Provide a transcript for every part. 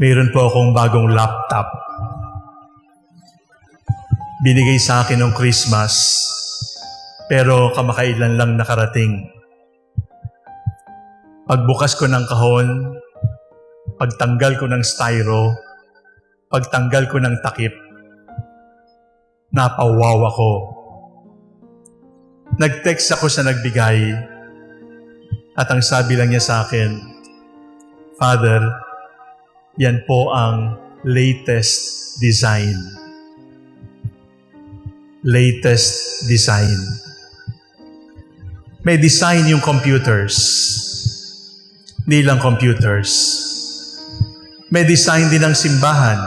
Mayroon po akong bagong laptop. Binigay sa akin ng Christmas, pero kamakailan lang nakarating. Pagbukas ko ng kahon, pagtanggal ko ng styro, pagtanggal ko ng takip, napawaw ako. Nag-text ako sa nagbigay at ang sabi lang niya sa akin, Father, yan po ang latest design. Latest design. May design yung computers. Hindi lang computers. May design din ng simbahan.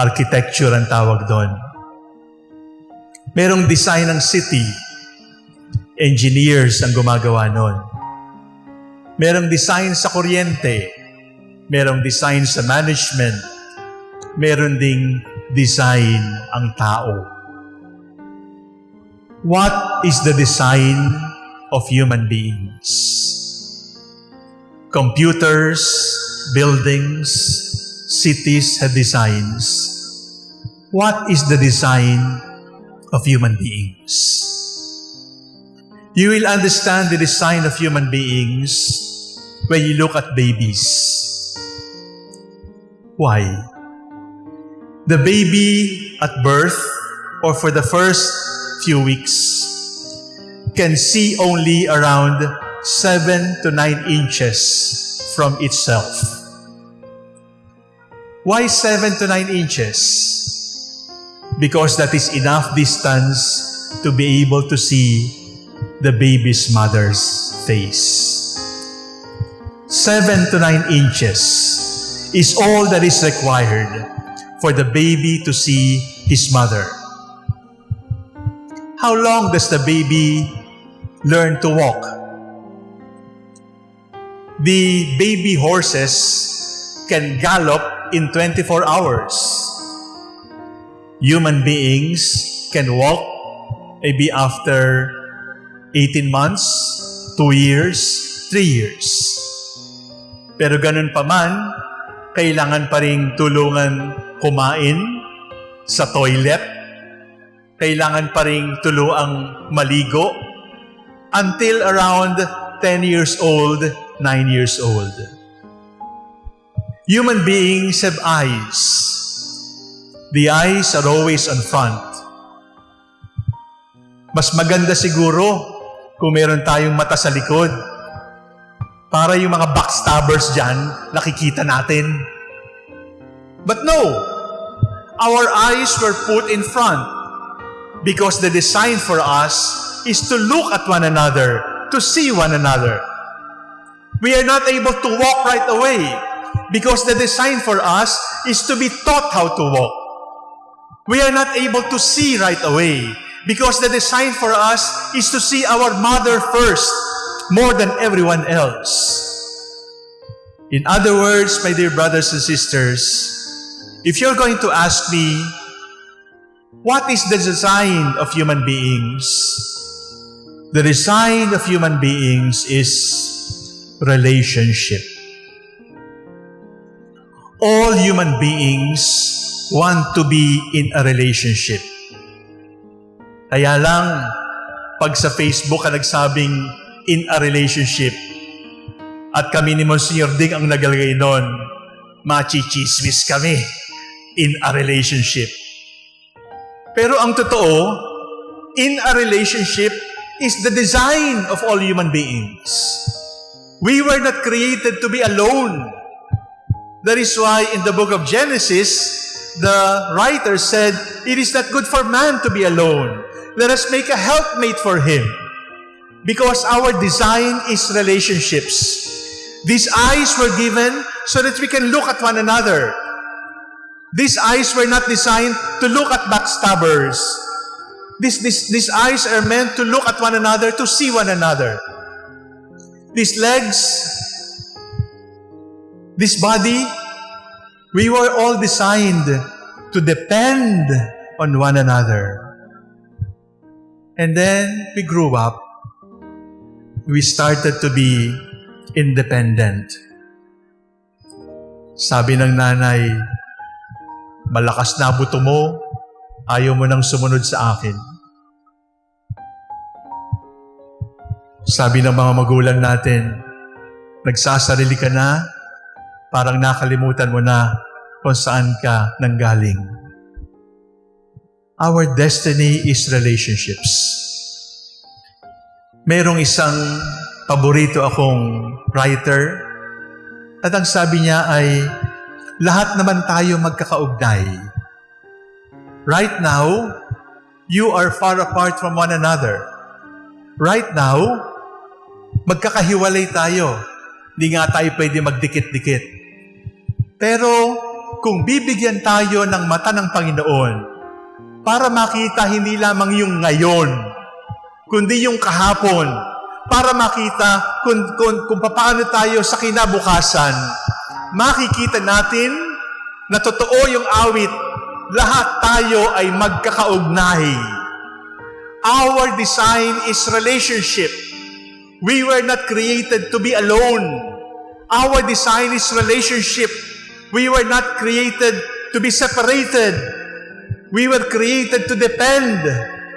Architecture ang tawag doon. Merong design ng city. Engineers ang gumagawa noon. Merong design sa kuryente. Merong design sa management. Meron ding design ang tao. What is the design of human beings? Computers, buildings, cities have designs. What is the design of human beings? You will understand the design of human beings when you look at babies. Why? The baby at birth or for the first few weeks can see only around 7 to 9 inches from itself. Why 7 to 9 inches? Because that is enough distance to be able to see the baby's mother's face. 7 to 9 inches is all that is required for the baby to see his mother. How long does the baby learn to walk? The baby horses can gallop in 24 hours. Human beings can walk maybe after 18 months, 2 years, 3 years. Pero ganun pa man, kailangan pa rin tulungan kumain sa toilet. Kailangan pa rin tuluang maligo until around 10 years old, 9 years old. Human beings have eyes. The eyes are always on front. Mas maganda siguro kung meron tayong mata sa likod para yung mga backstabbers dyan, nakikita natin. But no, our eyes were put in front because the design for us is to look at one another, to see one another. We are not able to walk right away because the design for us is to be taught how to walk. We are not able to see right away because the design for us is to see our mother first more than everyone else. In other words, my dear brothers and sisters, if you're going to ask me, what is the design of human beings? The design of human beings is relationship. All human beings want to be in a relationship. Kaya lang, pag sa Facebook ka nagsabing in a relationship, at kami ni Monsignor Ding ang nagalagay doon, machichismis kami in a relationship. Pero ang totoo, in a relationship is the design of all human beings. We were not created to be alone. That is why in the book of Genesis, the writer said, It is not good for man to be alone. Let us make a helpmate for him. Because our design is relationships. These eyes were given so that we can look at one another. These eyes were not designed to look at backstabbers. These, these, these eyes are meant to look at one another, to see one another. These legs, this body, we were all designed to depend on one another. And then we grew up. We started to be independent. Sabi ng nanay, malakas na buto mo, ayaw mo nang sumunod sa akin. Sabi ng mga magulang natin, nagsasarili ka na, parang nakalimutan mo na kung saan ka nanggaling. Our destiny is relationships. Merong isang paborito akong writer at ang sabi niya ay, lahat naman tayo magkakaugnay. Right now, you are far apart from one another. Right now, magkakahiwalay tayo. Hindi nga tayo pwede magdikit-dikit. Pero kung bibigyan tayo ng mata ng Panginoon para makita hindi lamang yung ngayon, kundi yung kahapon, para makita kung, kung, kung paano tayo sa kinabukasan, makikita natin na totoo yung awit, lahat tayo ay magkakaugnay. Our design is relationship. We were not created to be alone. Our design is relationship. We were not created to be separated. We were created to depend.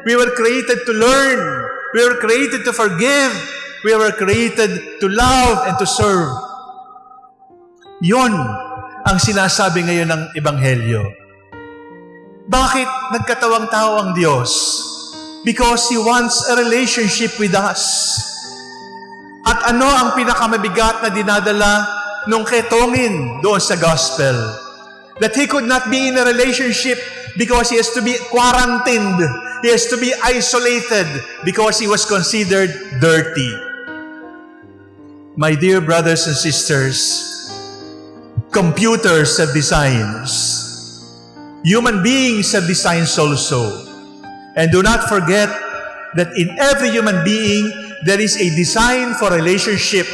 We were created to learn. We were created to forgive. We were created to love and to serve. Yon ang sinasabi ngayon ng Ebanghelyo. Bakit nagkatawang tao ang Diyos? Because He wants a relationship with us. At ano ang pinakamabigat na dinadala nung ketongin doon sa gospel? That he could not be in a relationship because he has to be quarantined. He has to be isolated because he was considered dirty. My dear brothers and sisters, computers have designs. Human beings have designs also. And do not forget that in every human being, there is a design for relationship.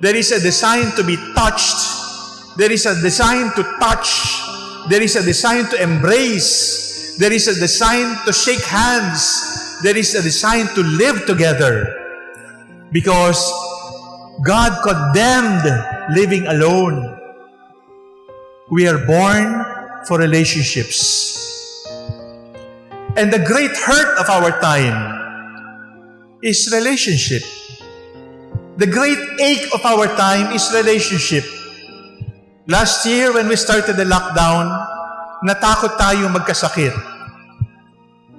There is a design to be touched. There is a design to touch. There is a design to embrace. There is a design to shake hands. There is a design to live together. Because God condemned living alone. We are born for relationships. And the great hurt of our time is relationship. The great ache of our time is relationship. Last year, when we started the lockdown, natakot tayong magkasakit.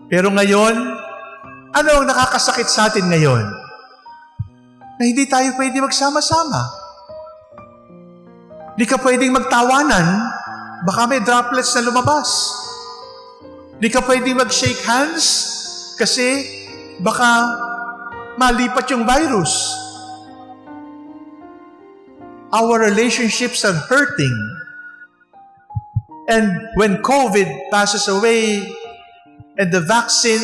Pero ngayon, ano ang nakakasakit sa atin ngayon? Na hindi tayo pwede magsama-sama. Hindi ka pwedeng magtawanan, baka may droplets na lumabas. Hindi ka pwedeng mag-shake hands kasi baka malipat yung virus. Our relationships are hurting. And when COVID passes away and the vaccine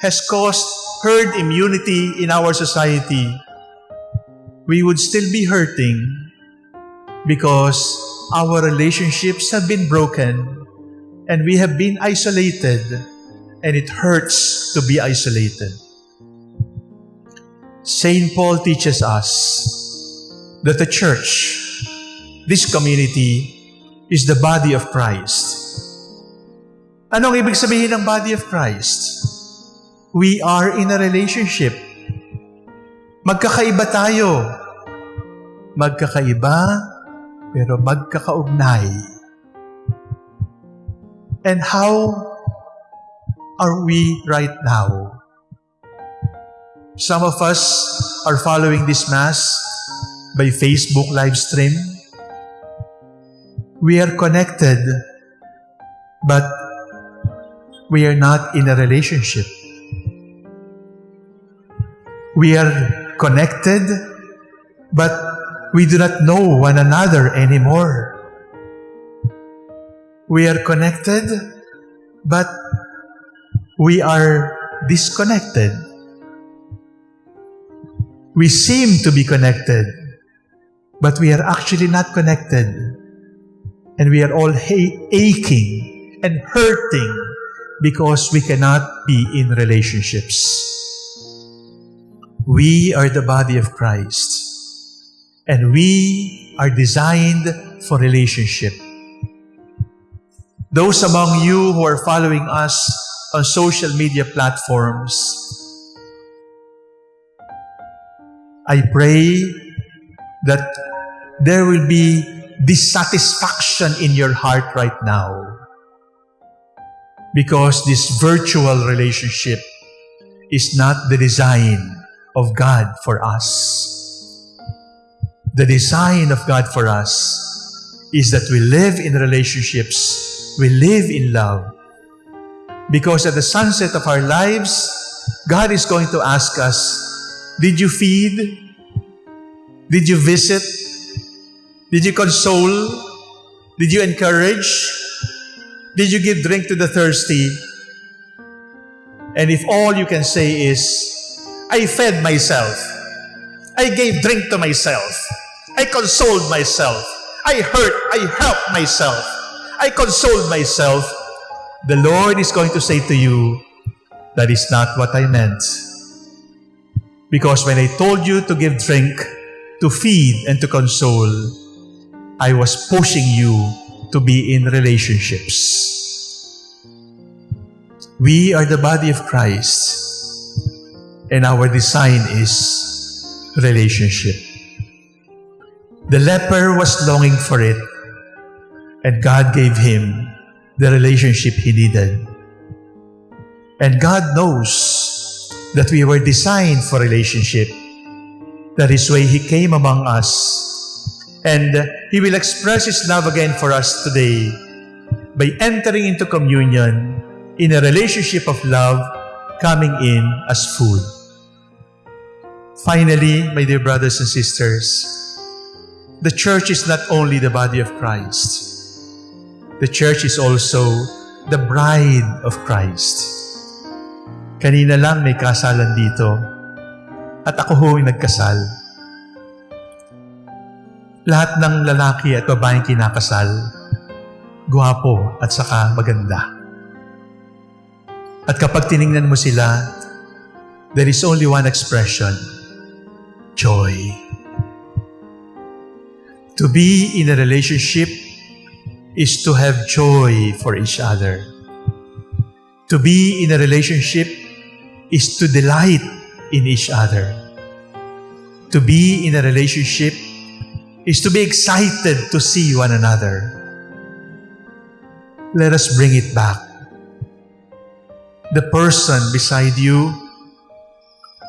has caused herd immunity in our society, we would still be hurting because our relationships have been broken and we have been isolated and it hurts to be isolated. St. Paul teaches us that the church, this community, is the body of Christ. Anong ibig sabihin ng body of Christ? We are in a relationship. Magkakaiba tayo. Magkakaiba, pero magkakaugnay. And how are we right now? Some of us are following this Mass by Facebook live stream. We are connected, but we are not in a relationship. We are connected, but we do not know one another anymore. We are connected, but we are disconnected. We seem to be connected, but we are actually not connected. And we are all aching and hurting because we cannot be in relationships. We are the body of Christ, and we are designed for relationship. Those among you who are following us on social media platforms, I pray that there will be dissatisfaction in your heart right now because this virtual relationship is not the design of God for us. The design of God for us is that we live in relationships, we live in love. Because at the sunset of our lives, God is going to ask us, Did you feed? Did you visit? Did you console? Did you encourage? Did you give drink to the thirsty? And if all you can say is, I fed myself, I gave drink to myself, I consoled myself, I hurt, I helped myself, I consoled myself, the Lord is going to say to you, that is not what I meant. Because when I told you to give drink, to feed, and to console, I was pushing you to be in relationships. We are the body of Christ, and our design is relationship. The leper was longing for it, and God gave him the relationship he needed. And God knows that we were designed for relationship. That is why He came among us. And He will express His love again for us today by entering into communion in a relationship of love coming in as food. Finally, my dear brothers and sisters, the church is not only the body of Christ. The church is also the bride of Christ. Kanina lang may kasalan dito at ako ho yung nagkasal. Lahat ng lalaki at babaeng kinakasal, guwapo at saka maganda. At kapag tiningnan mo sila, there is only one expression, joy. To be in a relationship is to have joy for each other. To be in a relationship is to delight in each other. To be in a relationship is to be excited to see one another. Let us bring it back. The person beside you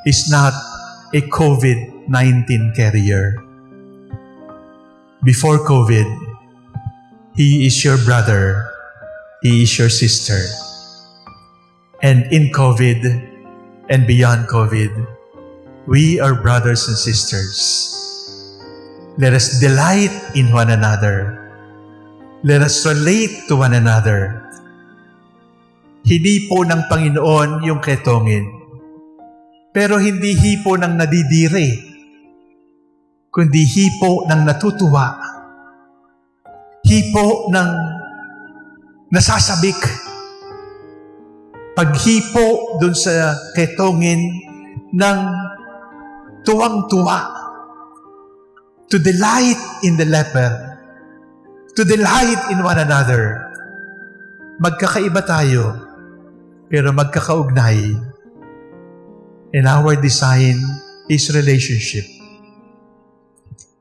is not a COVID 19 carrier. Before COVID, he is your brother, he is your sister. And in COVID and beyond COVID, we are brothers and sisters. Let us delight in one another. Let us relate to one another. Hindi po ng Panginoon yung ketongin. Pero hindi hipo ng nadidire, kundi hipo ng natutuwa. Hipo ng nasasabik. Paghipo dun sa ketongin ng tuwang-tuwa. To delight in the leper. To delight in one another. Magkakaiba tayo, pero magkakaugnay. And our design is relationship.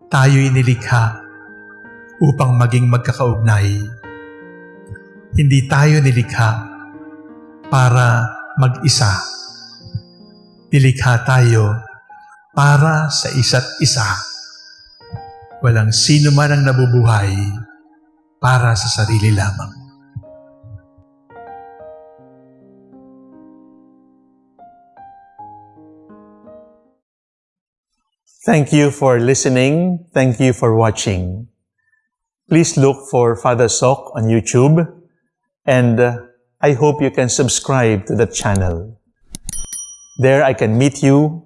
Tayo inilikha upang maging magkakaugnay. Hindi tayo nilikha para mag-isa. Nilikha tayo para sa isa't isa. Walang sino man ang nabubuhay para sa sarili lamang. Thank you for listening. Thank you for watching. Please look for Father Sok on YouTube and uh, I hope you can subscribe to the channel. There I can meet you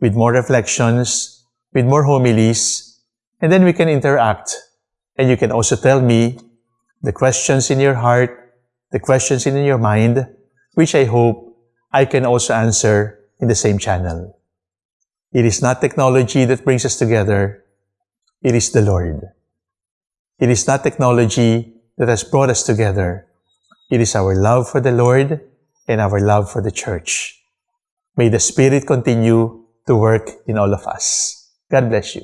with more reflections, with more homilies, and then we can interact. And you can also tell me the questions in your heart, the questions in your mind, which I hope I can also answer in the same channel. It is not technology that brings us together. It is the Lord. It is not technology that has brought us together. It is our love for the Lord and our love for the church. May the Spirit continue to work in all of us. God bless you.